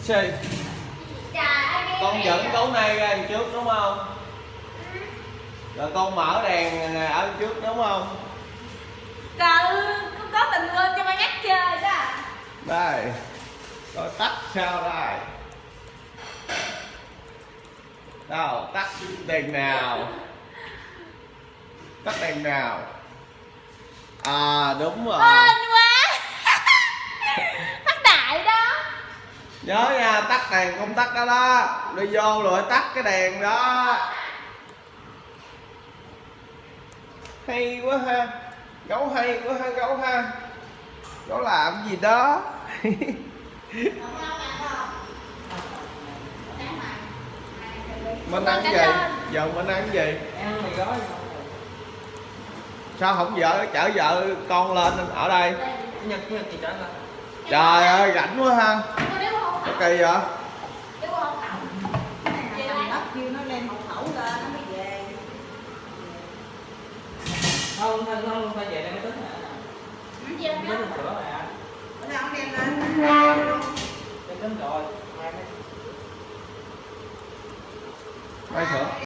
Xì Con dẫn cấu này ra đằng trước đúng không? Rồi con mở đèn ở trước đúng không? Trời con có tình luôn cho ba nhắc chơi đó Đây Rồi tắt sao đây? Đâu, tắt đèn nào? Tắt đèn nào? À đúng rồi Hên quá Thắt đại đó Nhớ nha, tắt đèn không tắt đó đó. Đi vô rồi tắt cái đèn đó. Hay quá ha. Gấu hay quá ha gấu ha. Gấu làm gì đó. Mình ăn gì? Giờ mình ăn cái gì? ăn mì gói Sao không vợ chở vợ con lên ở đây? nhật nhật thì trở lại Trời ơi rảnh quá ha cây vậy? Chứ không cái này là đất kêu nó lên hộ khẩu lên nó mới về. Không không không phải về đây mới tính hả nó chưa tính được sửa mà bữa nào ông đem lên để tính rồi. Mai sửa.